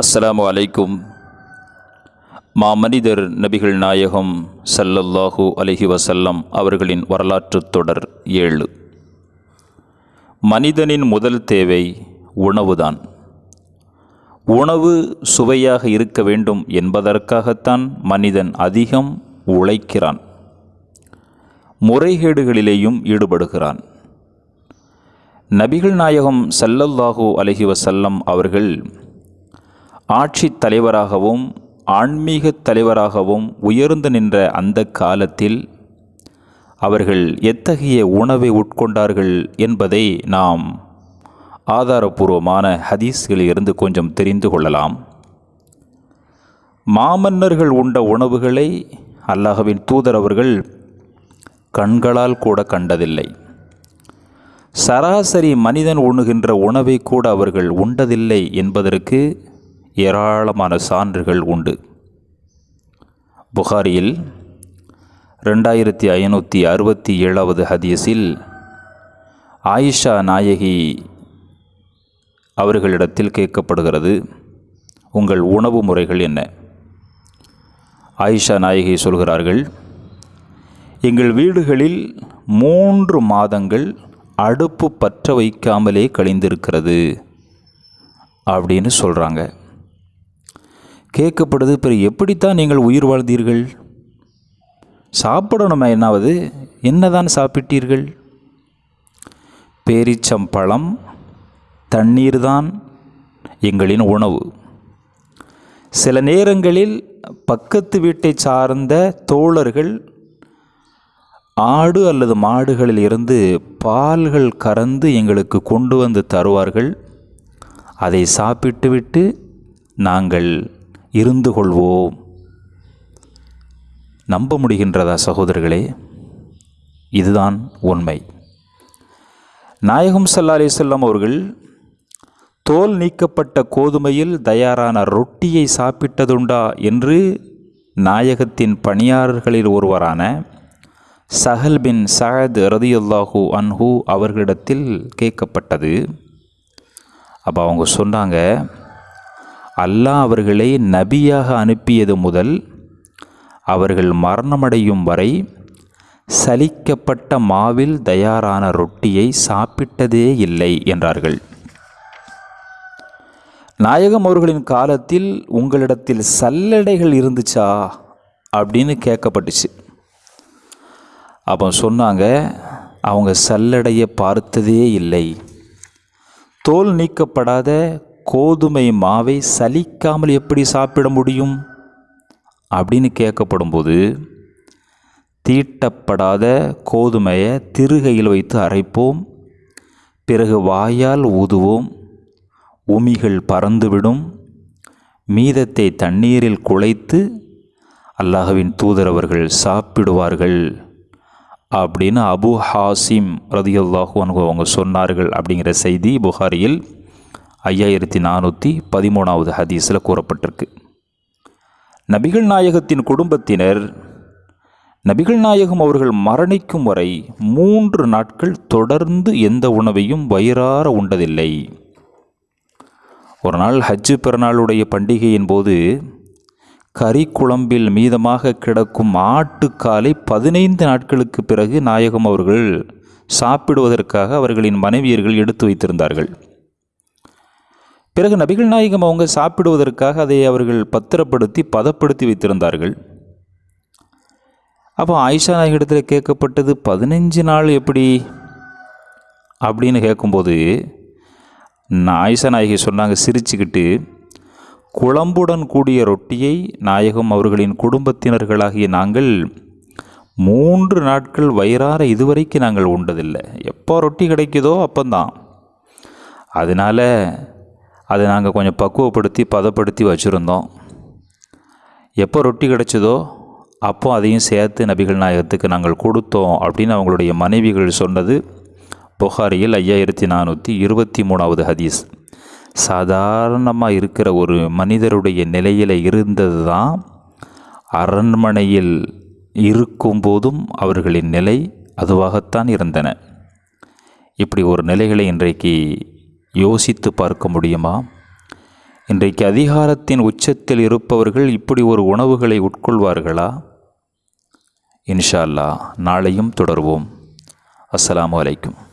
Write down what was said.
அஸ்ஸலாமு அலைக்கும். மாமனிதர் நபிகள் நாயகம் சல்லல்லாஹு அலஹி வசல்லம் அவர்களின் வரலாற்று தொடர் ஏழு. மனிதனின் முதல் தேவை உணவுதான். உணவு சுவையாக இருக்க வேண்டும் என்பதற்காகத்தான் மனிதன் அதிகம் உழைக்கிறான். முறைகேடுகளிலேயும் ஈடுபடுகிறான். நபிகள் நாயகம் சல்லல்லாஹு அலஹி வசல்லம் அவர்கள் ஆட்சித் தலைவராகவும் ஆன்மீகத் தலைவராகவும் உயர்ந்து நின்ற அந்த காலத்தில் அவர்கள் எத்தகைய உணவை உட்கொண்டார்கள் என்பதை நாம் ஆதாரபூர்வமான ஹதீஸ்களில் இருந்து கொஞ்சம் தெரிந்து கொள்ளலாம். மாமன்னர்கள் உண்ட உணவுகளை அல்லாஹவின் தூதர் அவர்கள் கண்களால் கூட கண்டதில்லை. சராசரி மனிதன் உண்ணுகின்ற உணவை கூட அவர்கள் உண்டதில்லை என்பதற்கு ஏராளமான சான்றுகள் உண்டு. புகாரியில் ரெண்டாயிரத்தி ஐநூற்றி அறுபத்தி ஏழாவது ஹதீஸில் ஆயிஷா நாயகி அவர்களிடத்தில் கேட்கப்படுகிறது உங்கள் உணவு முறைகள் என்ன? ஆயிஷா நாயகி சொல்கிறார்கள் எங்கள் வீடுகளில் மூன்று மாதங்கள் அடுப்பு பற்ற வைக்காமலே கழிந்திருக்கிறது அப்படின்னு சொல்கிறாங்க கேட்கப்படுது. பிறகு எப்படித்தான் நீங்கள் உயிர் வாழ்ந்தீர்கள்? சாப்பிடணுமே என்னாவது? என்னதான் சாப்பிட்டீர்கள்? பேரிச்சம்பழம் தண்ணீர்தான் எங்களின் உணவு. சில நேரங்களில் பக்கத்து வீட்டை சார்ந்த தோழர்கள் ஆடு அல்லது மாடுகளில் இருந்து பால்கள் கறந்து எங்களுக்கு கொண்டு வந்து தருவார்கள். அதை சாப்பிட்டுவிட்டு நாங்கள் இருந்து கொள்வோம். நம்ப முடிகின்றதா சகோதரர்களே? இதுதான் உண்மை. நாயகம் சல்லா அலிசல்லாம் அவர்கள் தோல் நீக்கப்பட்ட கோதுமையில் தயாரான ரொட்டியை சாப்பிட்டதுண்டா என்று நாயகத்தின் பணியாளர்களில் ஒருவரான சஹல் பின் சஹத் ரதியுல்லாஹூ அன்ஹூ அவர்களிடத்தில் கேட்கப்பட்டது. அப்போ அவங்க சொன்னாங்க அல்லாஹ் அவர்களை நபியாக அனுப்பியது முதல் அவர்கள் மரணமடையும் வரை சலிக்கப்பட்ட மாவில் தயாரான ரொட்டியை சாப்பிட்டதே இல்லை என்றார்கள். நாயகம் அவர்களின் காலத்தில் உங்களிடத்தில் சல்லடைகள் இருந்துச்சா அப்படின்னு கேட்கப்பட்டுச்சு. அப்போ சொன்னாங்க அவங்க சல்லடையை பார்த்ததே இல்லை. தோல் நீக்கப்படாத கோதுமை மாவை சலிக்காமல் எப்படி சாப்பிட முடியும்? அப்படின்னு கேட்கப்படும்போது தீட்டப்படாத கோதுமையை திருகையில் வைத்து அரைப்போம். பிறகு வாயால் ஊதுவோம். உமிகள் பறந்துவிடும். மீதத்தை தண்ணீரில் குழைத்து அல்லாஹவின் தூதரவர்கள் சாப்பிடுவார்கள் அப்படின்னு அபு ஹாசிம் ரதியுல்லாஹு அவங்க சொன்னார்கள் அப்படிங்கிற செய்தி புகாரியில் ஐயாயிரத்தி நானூற்றி பதிமூணாவது ஹதீஸில் கூறப்பட்டிருக்கு. நபிகள் நாயகத்தின் குடும்பத்தினர் நபிகள் நாயகம் அவர்கள் மரணிக்கும் வரை மூன்று நாட்கள் தொடர்ந்து எந்த உணவையும் வயிறார உண்டதில்லை. ஒரு நாள் ஹஜ்ஜு பிறநாளுடைய பண்டிகையின் போது கறி குழம்பில் மீதமாக கிடக்கும் ஆட்டுக்காலை பதினைந்து நாட்களுக்கு பிறகு நாயகம் அவர்கள் சாப்பிடுவதற்காக அவர்களின் மனைவியர்கள் எடுத்து வைத்திருந்தார்கள். பிறகு நபிகள் நாயகம் அவங்க சாப்பிடுவதற்காக அதை அவர்கள் பத்திரப்படுத்தி பதப்படுத்தி வைத்திருந்தார்கள். அப்போ ஆயிஷா நாயகத்தில் கேட்கப்பட்டது பதினஞ்சு நாள் எப்படி? அப்படின்னு கேட்கும்போது ஆயிஷா நாயகி சொன்னாங்க சிரிச்சுக்கிட்டு குழம்புடன் கூடிய ரொட்டியை நாயகம் அவர்களின் குடும்பத்தினர்களாகிய நாங்கள் மூன்று நாட்கள் வயிறார இதுவரைக்கும் நாங்கள் உண்டதில்லை. எப்போ ரொட்டி கிடைக்குதோ அப்போந்தான். அதனால் அதை நாங்கள் கொஞ்சம் பக்குவப்படுத்தி பதப்படுத்தி வச்சுருந்தோம். எப்போ ரொட்டி கிடச்சதோ அப்போ அதையும் சேர்த்து நபிகள் நாயகத்துக்கு நாங்கள் கொடுத்தோம் அப்படின்னு அவங்களுடைய மனைவிகள் சொன்னது புகாரியில் ஐயாயிரத்தி நானூற்றி இருபத்தி மூணாவது ஹதீஸ். சாதாரணமாக இருக்கிற ஒரு மனிதருடைய நிலையில் இருந்தது தான் அரண்மனையில் இருக்கும்போதும் அவர்களின் நிலை அதுவாகத்தான் இருந்தன. இப்படி ஒரு நிலைகளை இன்றைக்கு யோசித்து பார்க்க முடியுமா? இன்றைக்கு அதிகாரத்தின் உச்சத்தில் இருப்பவர்கள் இப்படி ஒரு உணவுகளை உட்கொள்வார்களா? இன்ஷா அல்லாஹ் நாளையும் தொடர்வோம். அஸ்லாம் அலைக்கும்.